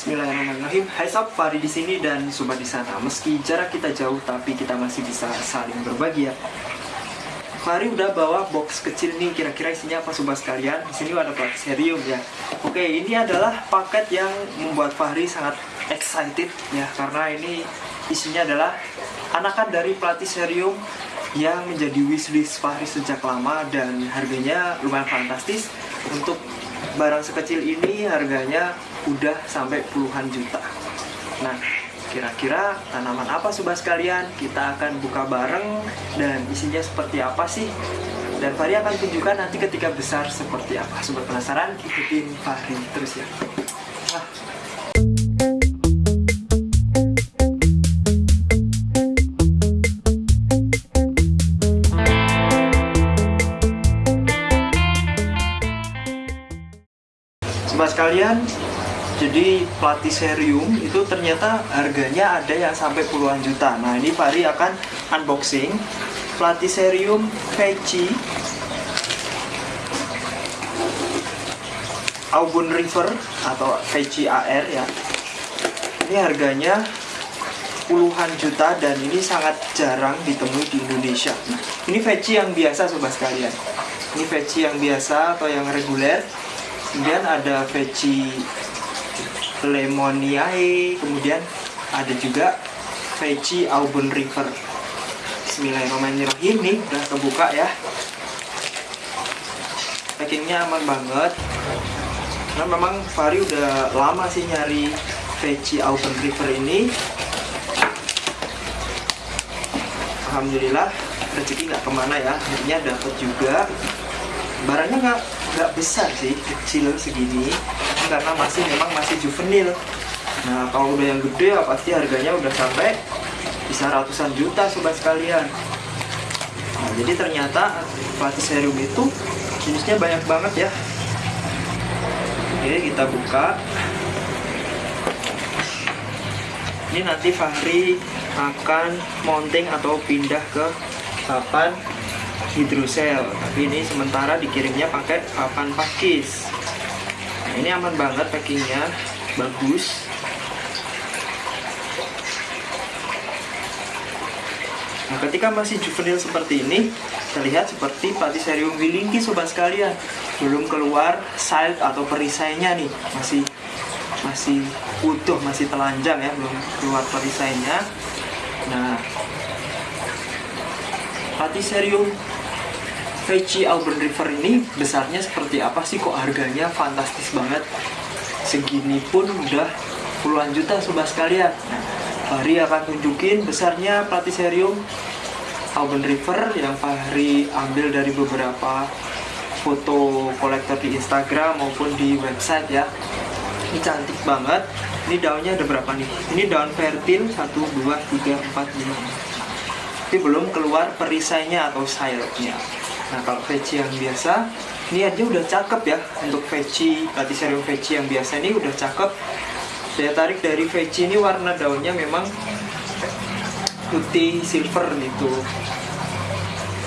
Bismillahirrahmanirrahim. Hai sob, Fahri di sini dan sobat di sana. Meski jarak kita jauh, tapi kita masih bisa saling berbagi ya. Fahri udah bawa box kecil nih, kira-kira isinya apa sobat sekalian? Di sini ada platiserium ya. Oke, ini adalah paket yang membuat Fahri sangat excited ya, karena ini isinya adalah anakan dari platiserium yang menjadi wishlist Fahri sejak lama dan harganya lumayan fantastis untuk barang sekecil ini harganya udah sampai puluhan juta. Nah, kira-kira tanaman apa sobat sekalian? Kita akan buka bareng dan isinya seperti apa sih? Dan Fahri akan tunjukkan nanti ketika besar seperti apa. Sobat penasaran? Ikutin Fahri terus ya. Nah, Sobat sekalian, jadi platiserium itu ternyata harganya ada yang sampai puluhan juta. Nah, ini Fahri akan unboxing platiserium Veci Aubun River atau Veci AR ya. Ini harganya puluhan juta dan ini sangat jarang ditemui di Indonesia. Nah, ini Veci yang biasa sobat sekalian. Ini Veci yang biasa atau yang reguler kemudian ada veci lemoniae kemudian ada juga veci Auburn River. Bismillahirrahmanirrahim nih udah kebuka ya. Packingnya aman banget. Karena memang Fari udah lama sih nyari veci Auburn River ini. Alhamdulillah rezeki nggak ke mana ya. Akhirnya dapat juga barangnya nggak nggak besar sih kecil segini. Karena masih memang masih juvenil. Nah kalau udah yang gede ya pasti harganya udah sampai bisa ratusan juta sobat sekalian. Nah, jadi ternyata platiserium itu jenisnya banyak banget ya. Oke kita buka. Ini nanti Fahri akan mounting atau pindah ke papan hidrosel. Tapi ini sementara dikirimnya pakai papan pakis. Nah, ini aman banget packingnya. Bagus. Nah ketika masih juvenil seperti ini terlihat seperti platiserium wilingki sobat sekalian. Belum keluar side atau perisainya nih. Masih masih utuh masih telanjang ya. Belum keluar perisainya. Nah Platiserium Veci Auburn River ini besarnya seperti apa sih? Kok harganya fantastis banget? Segini pun udah puluhan juta sobat sekalian. Nah, Fahri akan tunjukin besarnya Platiserium Auburn River yang Fahri ambil dari beberapa foto kolektor di Instagram maupun di website ya. Ini cantik banget. Ini daunnya ada berapa nih? Ini daun fertil 1, 2, 3, 4, 5 tapi belum keluar perisainya atau sayapnya Nah kalau veci yang biasa, ini aja udah cakep ya untuk veci, Platiserium veci yang biasa ini udah cakep. Saya tarik dari veci ini warna daunnya memang putih silver gitu.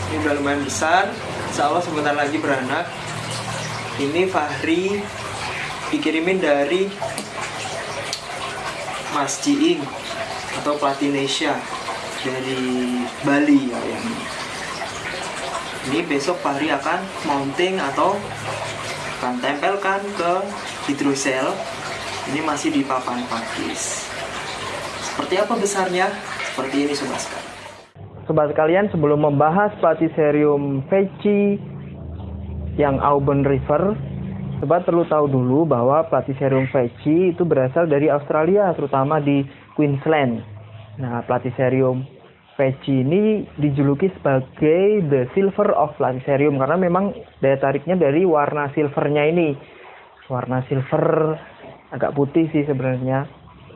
Ini udah lumayan besar, insya Allah sebentar lagi beranak. Ini Fahri dikirimin dari Mas Jiing atau Platinesia dari Bali ya yang ini besok Fahri akan mounting atau akan tempelkan ke hidrosel. Ini masih di papan pakis. Seperti apa besarnya? Seperti ini sobat sekalian sobat sekalian sebelum membahas platiserium veci yang Auburn River sobat perlu tahu dulu bahwa platiserium veci itu berasal dari Australia terutama di Queensland. Nah platiserium Veci ini dijuluki sebagai the silver of Lancerium karena memang daya tariknya dari warna silvernya ini. Warna silver agak putih sih sebenarnya.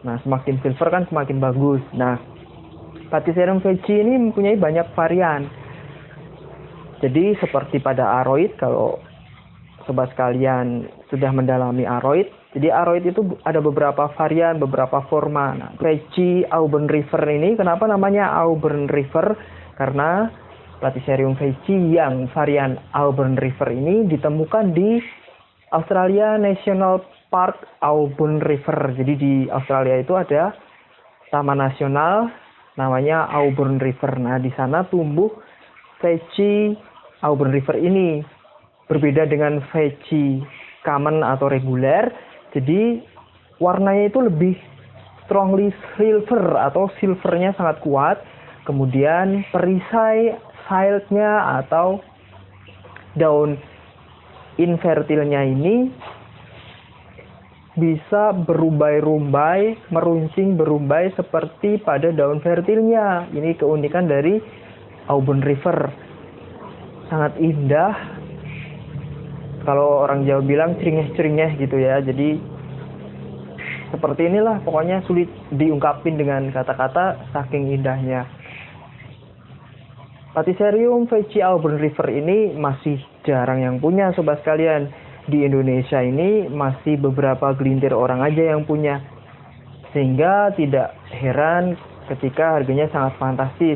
Nah, semakin silver kan semakin bagus. Nah, Platycerium veci ini mempunyai banyak varian. Jadi seperti pada aroid kalau sobat sekalian sudah mendalami aroid, jadi aroid itu ada beberapa varian, beberapa forma. Nah, Veci Auburn River ini kenapa namanya Auburn River? Karena Platycerium veci yang varian Auburn River ini ditemukan di Australia National Park Auburn River. Jadi di Australia itu ada taman nasional namanya Auburn River. Nah, di sana tumbuh veci Auburn River ini. Berbeda dengan veci common atau reguler. Jadi warnanya itu lebih strongly silver atau silvernya sangat kuat. Kemudian perisai siltnya atau daun infertilnya ini bisa berumbai-rumbai, meruncing berumbai seperti pada daun fertilnya. Ini keunikan dari Auburn River. Sangat indah. Kalau orang Jawa bilang ceringeh-ceringeh gitu ya. Jadi seperti inilah pokoknya sulit diungkapin dengan kata-kata saking indahnya. Patiserium Veci Auburn River ini masih jarang yang punya sobat sekalian di Indonesia ini masih beberapa gelintir orang aja yang punya. Sehingga tidak heran ketika harganya sangat fantastis.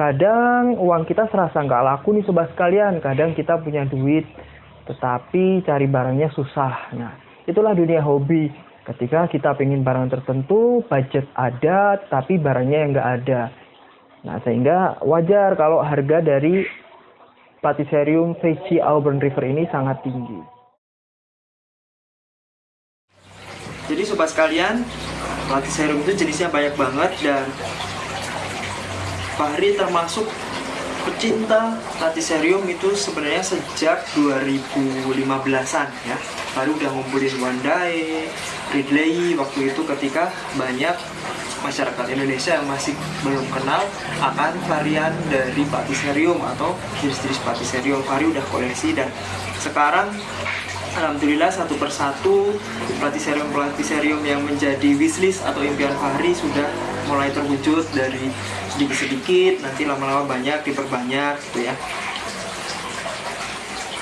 Kadang uang kita serasa nggak laku nih sobat sekalian. Kadang kita punya duit, tetapi cari barangnya susah. Nah, itulah dunia hobi. Ketika kita pengen barang tertentu, budget ada, tapi barangnya yang nggak ada. Nah, sehingga wajar kalau harga dari Platycerium Veci Auburn River ini sangat tinggi. Jadi sobat sekalian, serum itu jenisnya banyak banget dan Fahri termasuk pecinta Latiserium itu sebenarnya sejak 2015-an ya. Baru udah ngumpulin Wandai, Ridley waktu itu ketika banyak masyarakat Indonesia yang masih belum kenal akan varian dari Patiserium atau jenis-jenis Patiserium. Fahri udah koleksi dan sekarang Alhamdulillah satu persatu platiserium-platiserium yang menjadi wishlist atau impian Fahri sudah mulai terwujud dari sedikit-sedikit, nanti lama-lama banyak, diperbanyak gitu ya.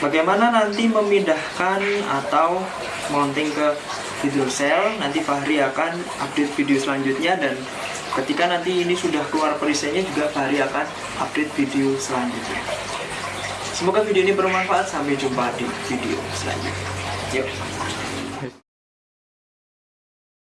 Bagaimana nanti memindahkan atau mounting ke hidrosel, nanti Fahri akan update video selanjutnya dan ketika nanti ini sudah keluar perisainya juga Fahri akan update video selanjutnya. Semoga video ini bermanfaat. Sampai jumpa di video selanjutnya. Yuk.